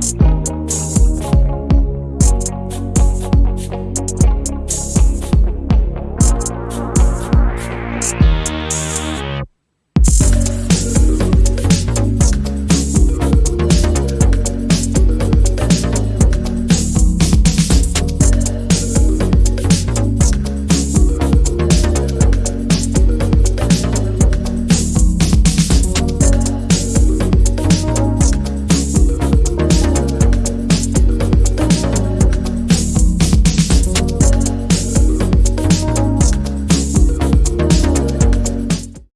Bye.